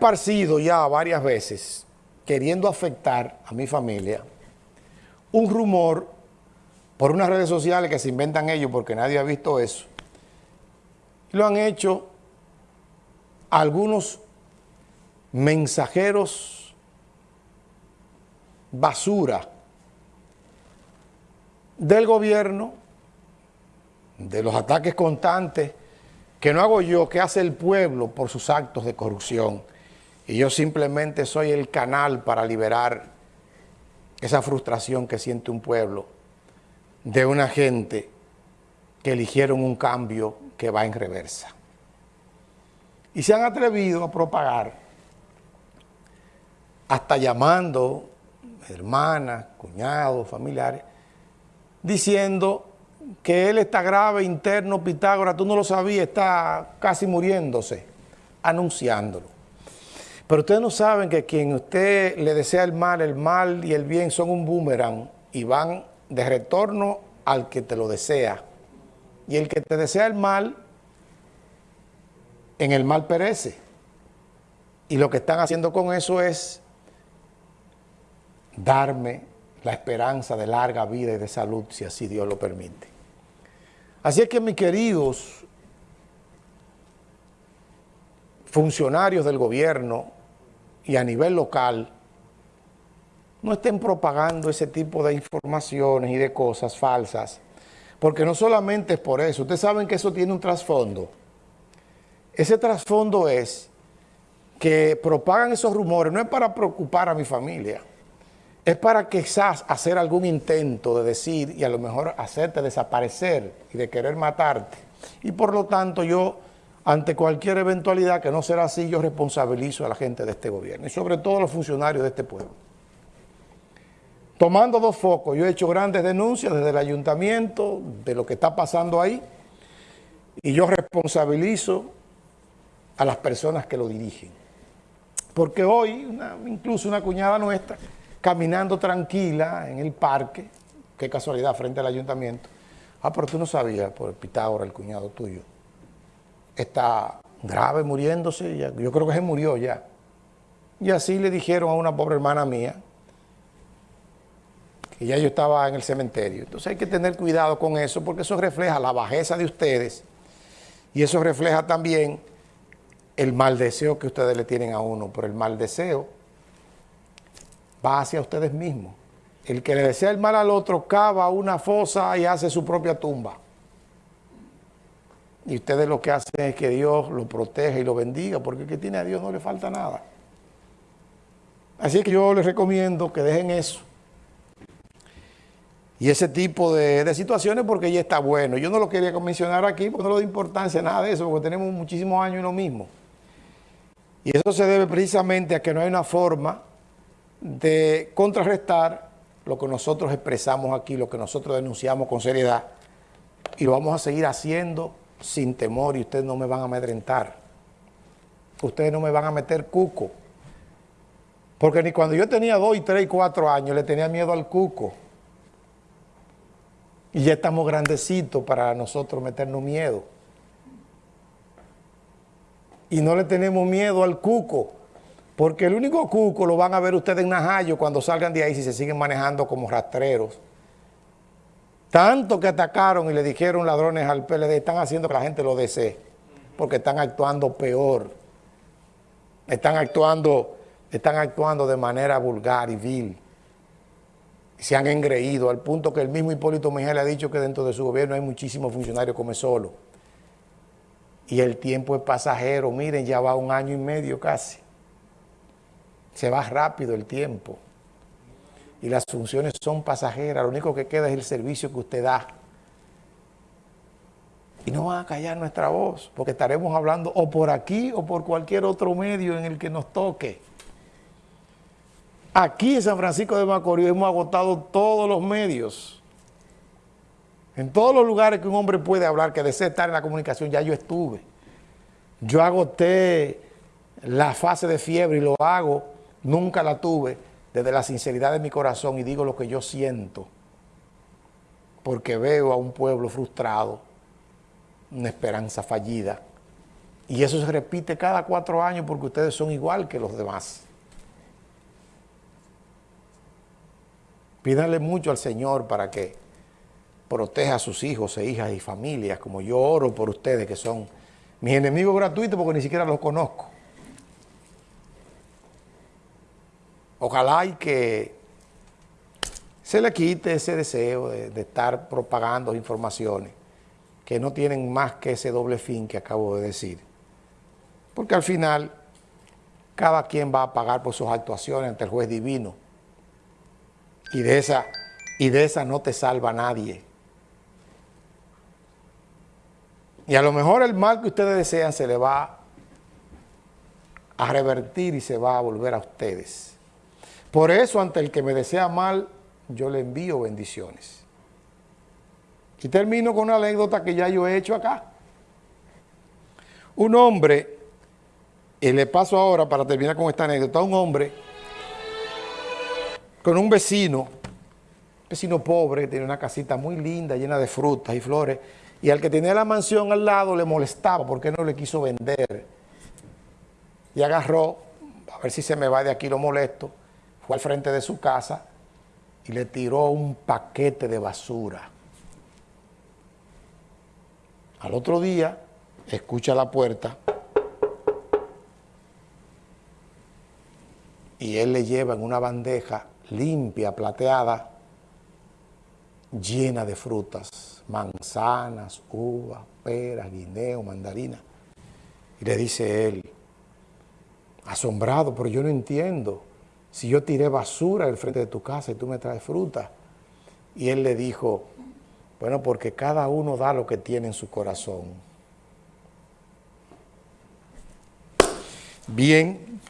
esparcido ya varias veces, queriendo afectar a mi familia, un rumor por unas redes sociales que se inventan ellos porque nadie ha visto eso. Lo han hecho algunos mensajeros basura del gobierno, de los ataques constantes, que no hago yo, que hace el pueblo por sus actos de corrupción. Y yo simplemente soy el canal para liberar esa frustración que siente un pueblo de una gente que eligieron un cambio que va en reversa. Y se han atrevido a propagar, hasta llamando hermanas, cuñados, familiares, diciendo que él está grave, interno, Pitágoras, tú no lo sabías, está casi muriéndose, anunciándolo. Pero ustedes no saben que quien usted le desea el mal, el mal y el bien son un boomerang y van de retorno al que te lo desea. Y el que te desea el mal, en el mal perece. Y lo que están haciendo con eso es darme la esperanza de larga vida y de salud, si así Dios lo permite. Así es que mis queridos funcionarios del gobierno y a nivel local, no estén propagando ese tipo de informaciones y de cosas falsas, porque no solamente es por eso, ustedes saben que eso tiene un trasfondo. Ese trasfondo es que propagan esos rumores, no es para preocupar a mi familia, es para quizás hacer algún intento de decir y a lo mejor hacerte desaparecer y de querer matarte. Y por lo tanto yo, ante cualquier eventualidad que no será así, yo responsabilizo a la gente de este gobierno y sobre todo a los funcionarios de este pueblo. Tomando dos focos, yo he hecho grandes denuncias desde el ayuntamiento de lo que está pasando ahí y yo responsabilizo a las personas que lo dirigen. Porque hoy, incluso una cuñada nuestra, caminando tranquila en el parque, qué casualidad, frente al ayuntamiento. Ah, pero tú no sabías, por Pitágoras, el cuñado tuyo, está grave muriéndose, yo creo que se murió ya. Y así le dijeron a una pobre hermana mía, que ya yo estaba en el cementerio. Entonces hay que tener cuidado con eso, porque eso refleja la bajeza de ustedes, y eso refleja también el mal deseo que ustedes le tienen a uno, por el mal deseo va hacia ustedes mismos. El que le desea el mal al otro cava una fosa y hace su propia tumba. Y ustedes lo que hacen es que Dios lo proteja y lo bendiga, porque el que tiene a Dios no le falta nada. Así que yo les recomiendo que dejen eso. Y ese tipo de, de, situaciones porque ya está bueno. Yo no lo quería mencionar aquí porque no le doy importancia nada de eso, porque tenemos muchísimos años en lo mismo. Y eso se debe precisamente a que no hay una forma de contrarrestar lo que nosotros expresamos aquí, lo que nosotros denunciamos con seriedad, y lo vamos a seguir haciendo sin temor y ustedes no me van a amedrentar. Ustedes no me van a meter cuco. Porque ni cuando yo tenía dos y tres y cuatro años le tenía miedo al cuco. Y ya estamos grandecitos para nosotros meternos miedo. Y no le tenemos miedo al cuco. Porque el único cuco lo van a ver ustedes en Najayo cuando salgan de ahí si se siguen manejando como rastreros. Tanto que atacaron y le dijeron ladrones al PLD, están haciendo que la gente lo desee, porque están actuando peor. Están actuando, están actuando de manera vulgar y vil. Se han engreído al punto que el mismo Hipólito Mejía le ha dicho que dentro de su gobierno hay muchísimos funcionarios come solo. Y el tiempo es pasajero, miren, ya va un año y medio casi se va rápido el tiempo y las funciones son pasajeras, lo único que queda es el servicio que usted da. Y no van a callar nuestra voz, porque estaremos hablando o por aquí o por cualquier otro medio en el que nos toque. Aquí en San Francisco de Macorís hemos agotado todos los medios. En todos los lugares que un hombre puede hablar, que desea estar en la comunicación, ya yo estuve. Yo agoté la fase de fiebre y lo hago Nunca la tuve desde la sinceridad de mi corazón y digo lo que yo siento, porque veo a un pueblo frustrado, una esperanza fallida, Y eso se repite cada cuatro años porque ustedes son igual que los demás. Pídanle mucho al Señor para que proteja a sus hijos e hijas y familias, como yo oro por ustedes que son mis enemigos gratuitos porque ni siquiera los conozco. Ojalá y que se le quite ese deseo de, de estar propagando informaciones que no tienen más que ese doble fin que acabo de decir. Porque al final, cada quien va a pagar por sus actuaciones ante el juez divino. Y de esa, y de esa no te salva nadie. Y a lo mejor el mal que ustedes desean se le va a revertir y se va a volver a ustedes. Por eso, ante el que me desea mal, yo le envío bendiciones. Y termino con una anécdota que ya yo he hecho acá. Un hombre, y le paso ahora para terminar con esta anécdota, un hombre con un vecino, vecino pobre, tiene una casita muy linda, llena de frutas y flores, y al que tenía la mansión al lado le molestaba porque no le quiso vender. Y agarró, a ver si se me va de aquí lo molesto, fue al frente de su casa y le tiró un paquete de basura. Al otro día, escucha la puerta y él le lleva en una bandeja limpia, plateada, llena de frutas, manzanas, uvas, peras, guineo, mandarina. Y le dice él, asombrado, pero yo no entiendo, si yo tiré basura al frente de tu casa y tú me traes fruta. Y él le dijo, bueno, porque cada uno da lo que tiene en su corazón. Bien,